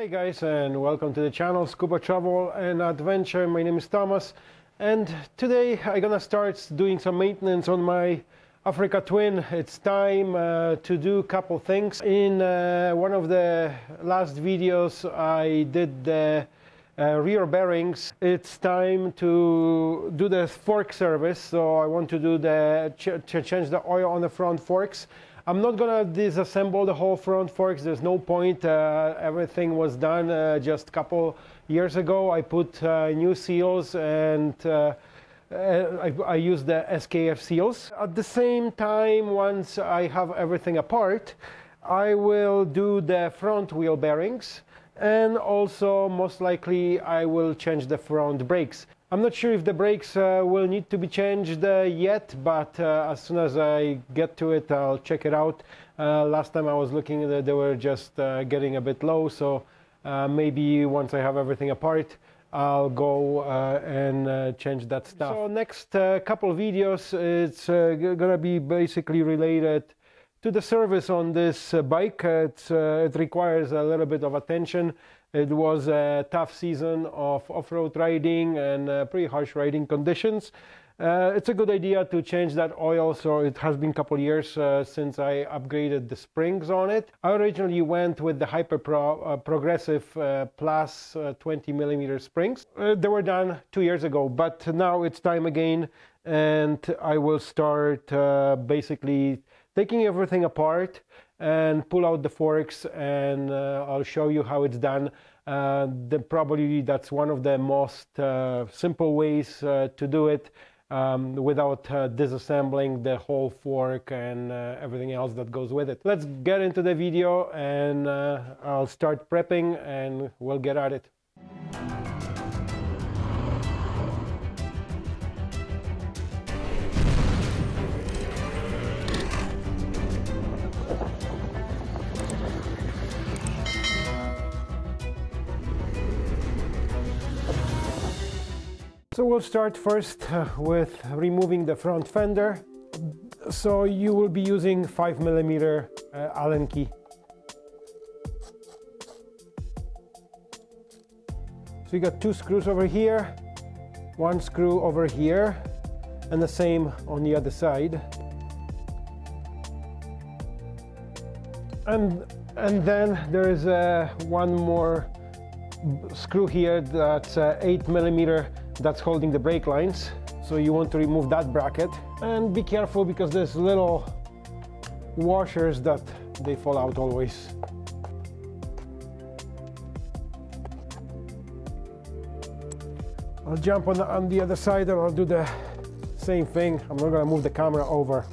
Hey guys and welcome to the channel Scuba Travel and Adventure. My name is Thomas and today I'm gonna start doing some maintenance on my Africa Twin. It's time uh, to do a couple things. In uh, one of the last videos I did the uh, rear bearings. It's time to do the fork service so I want to do the ch change the oil on the front forks I'm not gonna disassemble the whole front forks. There's no point. Uh, everything was done uh, just a couple years ago. I put uh, new seals and uh, uh, I, I use the SKF seals. At the same time, once I have everything apart, I will do the front wheel bearings and also most likely I will change the front brakes. I'm not sure if the brakes uh, will need to be changed uh, yet, but uh, as soon as I get to it, I'll check it out. Uh, last time I was looking, they were just uh, getting a bit low, so uh, maybe once I have everything apart, I'll go and change that stuff. So next couple videos, it's gonna be basically related to the service on this bike. it requires a little bit of attention it was a tough season of off-road riding and uh, pretty harsh riding conditions. Uh, it's a good idea to change that oil, so it has been a couple years uh, since I upgraded the springs on it. I originally went with the Hyper Pro uh, Progressive uh, Plus uh, 20 millimeter springs. they were done two years ago, but now it's time again, and I will start basically taking everything apart and pull out the forks and uh, I'll show you how it's done. Uh, the, probably that's one of the most uh, simple ways uh, to do it um, without uh, disassembling the whole fork and uh, everything else that goes with it. Let's get into the video and I'll start prepping and we'll get at it. So we'll start first uh, with removing the front fender. So you will be using 5 millimeter uh, Allen key. So you got two screws over here, one screw over here, and the same on the other side. And, and then there is uh, one more screw here that's uh, 8 millimeter that's holding the brake lines. So you want to remove that bracket and be careful because there's little washers that they fall out always. I'll jump on the, on the other side and I'll do the same thing. I'm not gonna move the camera over.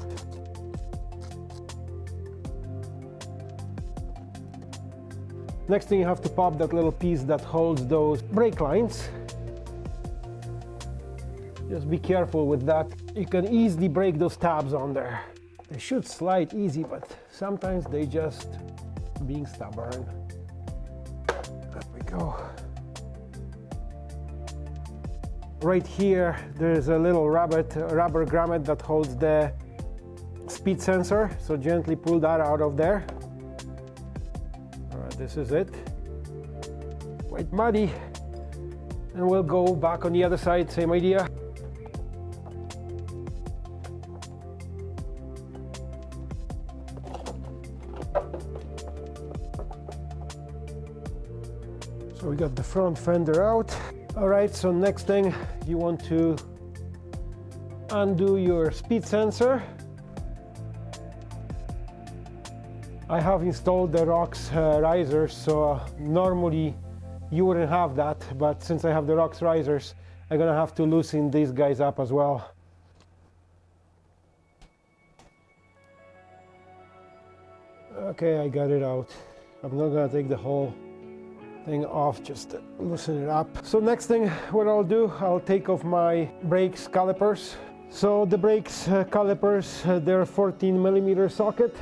Next thing you have to pop that little piece that holds those brake lines just be careful with that. You can easily break those tabs on there. They should slide easy, but sometimes they just being stubborn. There we go. Right here, there's a little rabbit, rubber grommet that holds the speed sensor. So gently pull that out of there. All right, this is it. Quite muddy. And we'll go back on the other side, same idea. Got the front fender out. All right, so next thing you want to undo your speed sensor. I have installed the ROX uh, risers, so uh, normally you wouldn't have that, but since I have the ROX risers, I'm gonna have to loosen these guys up as well. Okay, I got it out. I'm not gonna take the whole thing off just loosen it up. So next thing what I'll do, I'll take off my brakes calipers. So the brakes uh, calipers, uh, they're 14 millimeter socket.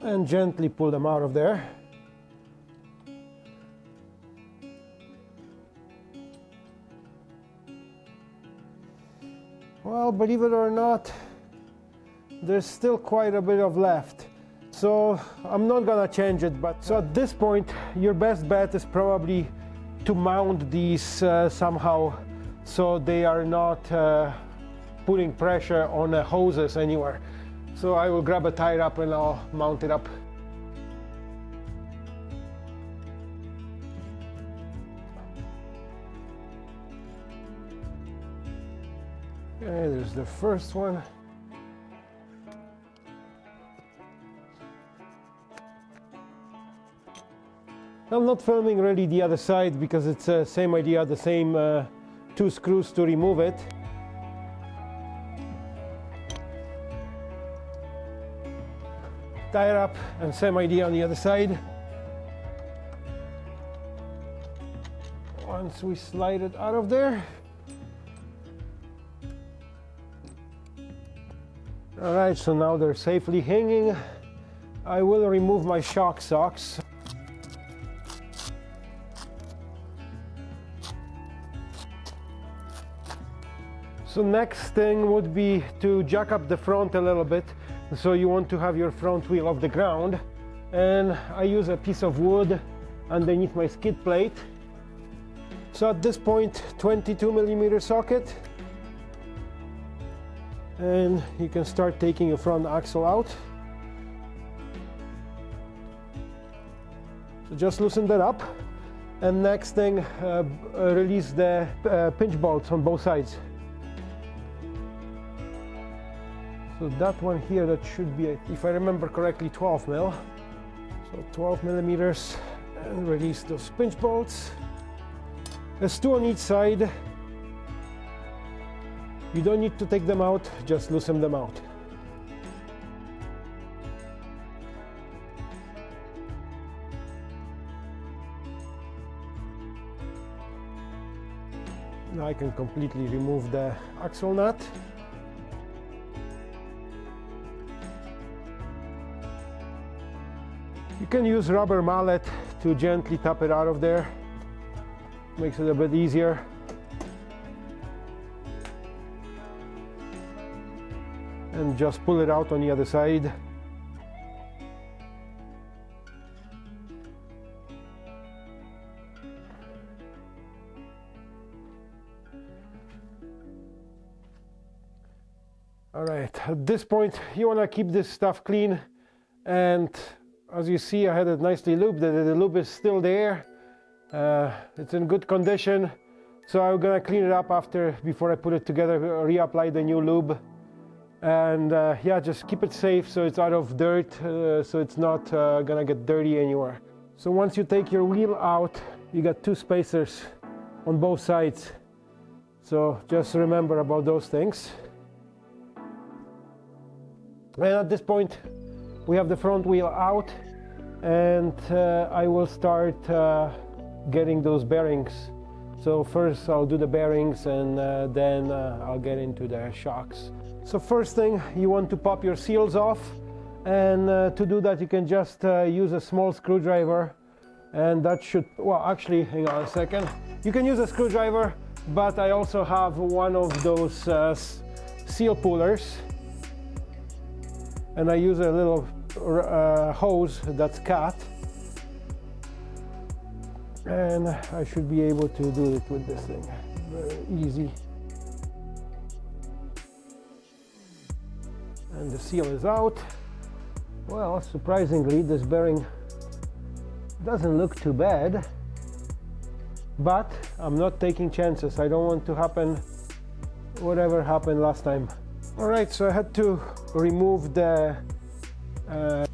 And gently pull them out of there. Well believe it or not there's still quite a bit of left. So I'm not gonna change it but so at this point your best bet is probably to mount these uh, somehow so they are not uh, putting pressure on the hoses anywhere. So I will grab a tie up and I'll mount it up Okay, there's the first one. I'm not filming really the other side because it's the uh, same idea, the same uh, two screws to remove it. Tie it up and same idea on the other side. Once we slide it out of there, All right, so now they're safely hanging. I will remove my shock socks. So next thing would be to jack up the front a little bit. So you want to have your front wheel off the ground. And I use a piece of wood underneath my skid plate. So at this point, 22 millimeter socket and you can start taking your front axle out. So just loosen that up. And next thing uh, release the uh, pinch bolts on both sides. So that one here that should be if I remember correctly 12 mil. So 12 millimeters. And release those pinch bolts. There's two on each side you don't need to take them out, just loosen them out. Now I can completely remove the axle nut. You can use rubber mallet to gently tap it out of there. Makes it a bit easier. And just pull it out on the other side. All right, at this point, you want to keep this stuff clean. And as you see, I had it nicely lubed. The, the lube is still there. Uh, it's in good condition. So I'm gonna clean it up after, before I put it together, reapply the new lube and uh, yeah just keep it safe so it's out of dirt uh, so it's not uh, gonna get dirty anywhere. So once you take your wheel out you got two spacers on both sides. So just remember about those things. And at this point we have the front wheel out and uh, I will start uh, getting those bearings. So first I'll do the bearings and uh, then I'll get into the shocks so first thing, you want to pop your seals off. And uh, to do that, you can just uh, use a small screwdriver. And that should, well, actually, hang on a second. You can use a screwdriver, but I also have one of those uh, seal pullers. And I use a little uh, hose that's cut. And I should be able to do it with this thing. Very easy. And the seal is out. Well surprisingly this bearing doesn't look too bad. But I'm not taking chances. I don't want to happen whatever happened last time. All right so I had to remove the uh,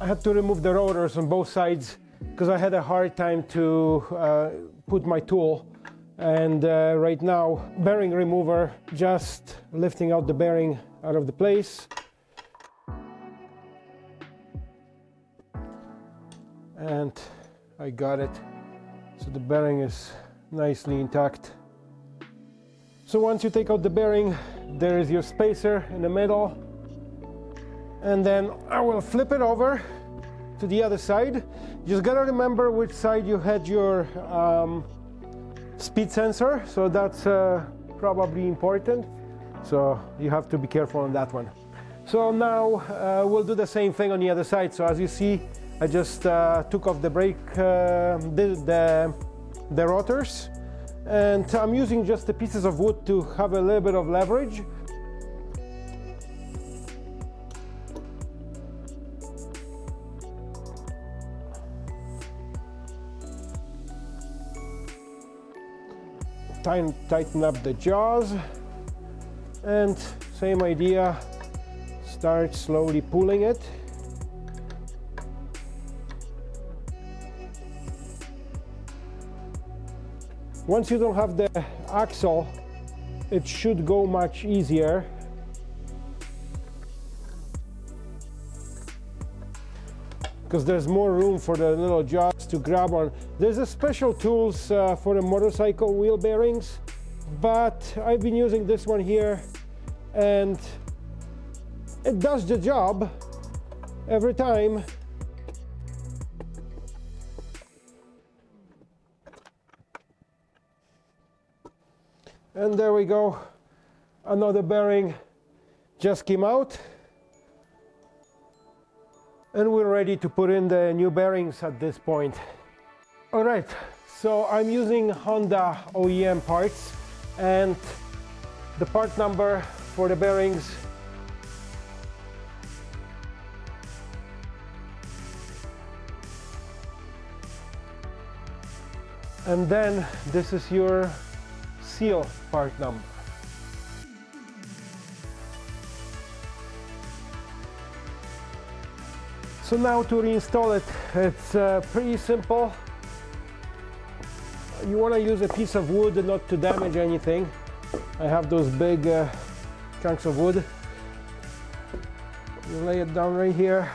I had to remove the rotors on both sides because I had a hard time to uh, put my tool. And uh, right now bearing remover just lifting out the bearing out of the place. And I got it. So the bearing is nicely intact. So once you take out the bearing, there is your spacer in the middle. And then I will flip it over to the other side. Just gotta remember which side you had your um, speed sensor. So that's uh, probably important. So you have to be careful on that one. So now uh, we'll do the same thing on the other side. So as you see I just uh, took off the brake uh, the, the, the rotors and I'm using just the pieces of wood to have a little bit of leverage. Tighten up the jaws and same idea start slowly pulling it. Once you don't have the axle it should go much easier. Because there's more room for the little jaws to grab on. There's a special tools uh, for the motorcycle wheel bearings, but I've been using this one here and it does the job every time. And there we go, another bearing just came out and we're ready to put in the new bearings at this point. All right, so I'm using Honda OEM parts and the part number for the bearings and then this is your seal part number. So now to reinstall it, it's uh, pretty simple. You want to use a piece of wood not to damage anything. I have those big uh, chunks of wood. You lay it down right here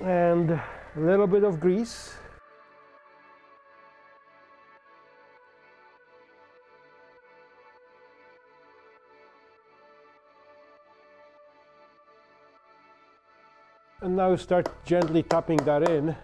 and a little bit of grease. And now start gently tapping that in.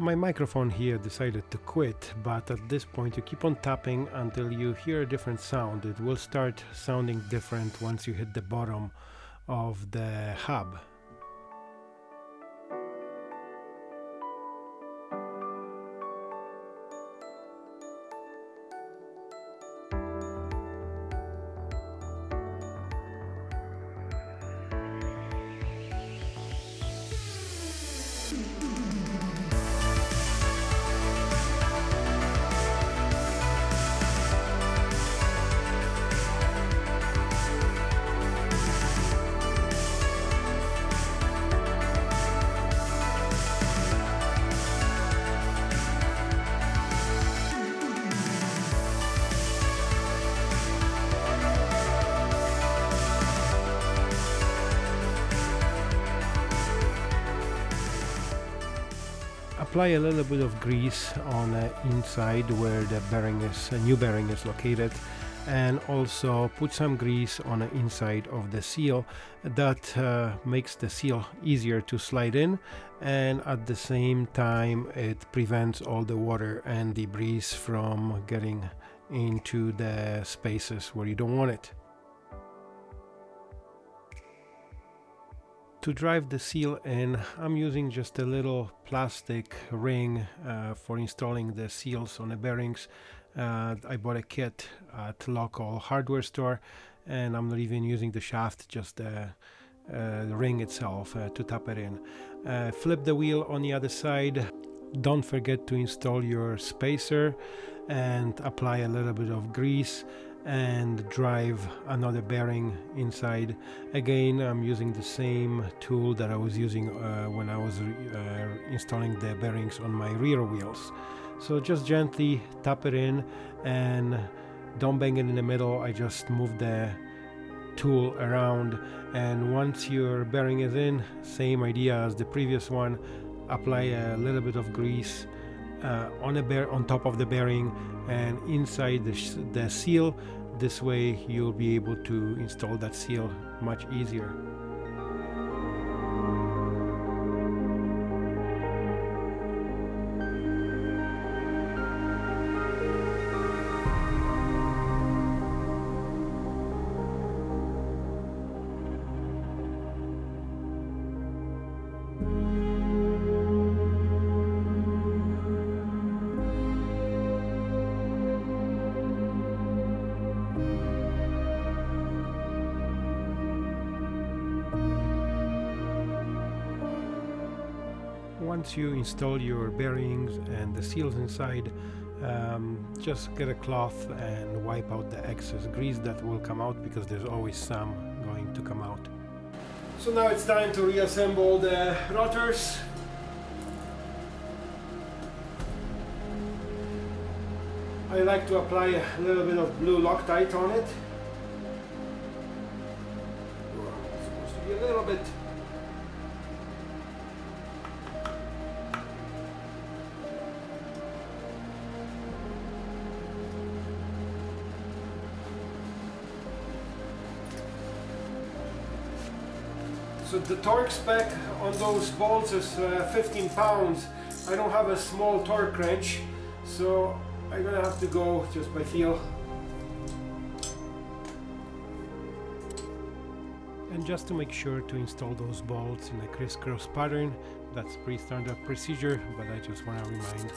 My microphone here decided to quit, but at this point you keep on tapping until you hear a different sound. It will start sounding different once you hit the bottom of the hub. Apply a little bit of grease on the inside where the bearing is, a new bearing is located and also put some grease on the inside of the seal that uh, makes the seal easier to slide in and at the same time it prevents all the water and debris from getting into the spaces where you don't want it. To drive the seal in, I'm using just a little plastic ring uh, for installing the seals on the bearings. Uh, I bought a kit at local hardware store and I'm not even using the shaft, just the, uh, the ring itself uh, to tap it in. Uh, flip the wheel on the other side. Don't forget to install your spacer and apply a little bit of grease and drive another bearing inside. Again I'm using the same tool that I was using uh, when I was uh, installing the bearings on my rear wheels. So just gently tap it in and don't bang it in the middle. I just move the tool around. And once your bearing is in same idea as the previous one. Apply a little bit of grease uh, on a bear on top of the bearing and inside the, the seal. This way you'll be able to install that seal much easier once you install your bearings and the seals inside, um, just get a cloth and wipe out the excess grease that will come out because there's always some going to come out. So now it's time to reassemble the rotors. I like to apply a little bit of blue Loctite on it. So the torque spec on those bolts is uh, 15 pounds. I don't have a small torque wrench, so I'm gonna have to go just by feel. And just to make sure to install those bolts in a crisscross pattern, that's pretty standard procedure, but I just want to remind.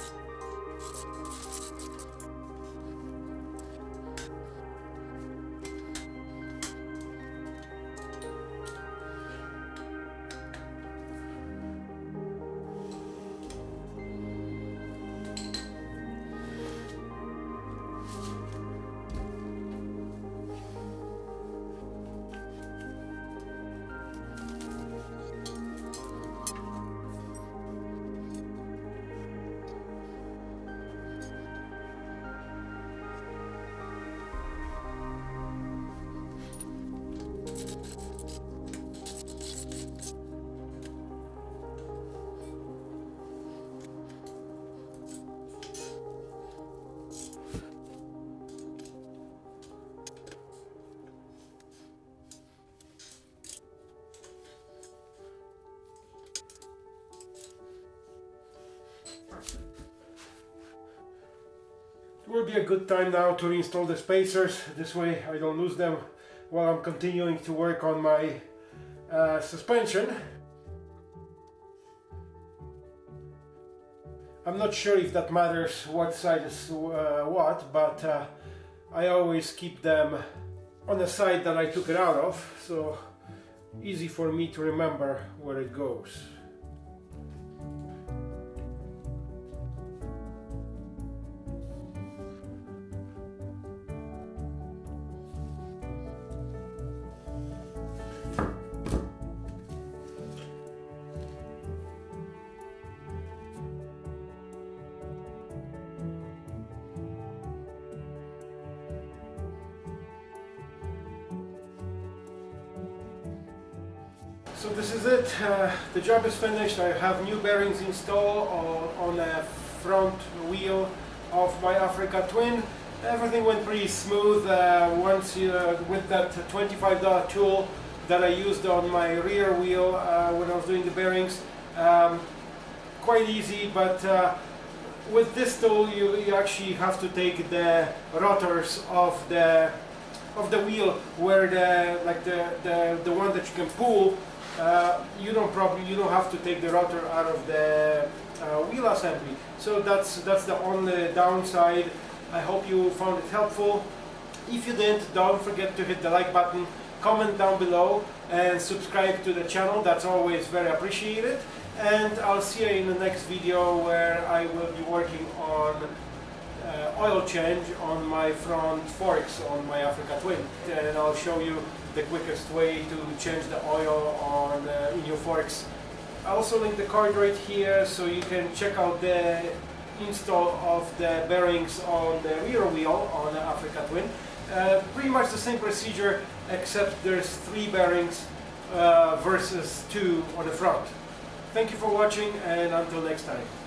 Will be a good time now to reinstall the spacers, this way I don't lose them while I'm continuing to work on my uh, suspension. I'm not sure if that matters what side is uh, what, but uh, I always keep them on the side that I took it out of, so easy for me to remember where it goes. Job is finished. I have new bearings installed on, the front wheel of my Africa Twin. Everything went pretty smooth uh, once you, uh, with that $25 tool that I used on my rear wheel uh, when I was doing the bearings. Um, quite easy, but uh, with this tool you, you actually have to take the rotors of the of the wheel where the like the, the, the one that you can pull uh, you don't probably you don't have to take the rotor out of the uh, wheel assembly. So that's that's the only downside. I hope you found it helpful. If you didn't, don't forget to hit the like button, comment down below, and subscribe to the channel. That's always very appreciated. And I'll see you in the next video where I will be working on uh, oil change on my front forks on my Africa Twin. And I'll show you the quickest way to change the oil on uh, in your forks. I also link the card right here so you can check out the install of the bearings on the rear wheel on the Africa Twin. Uh, pretty much the same procedure except there's three bearings uh, versus two on the front. Thank you for watching and until next time.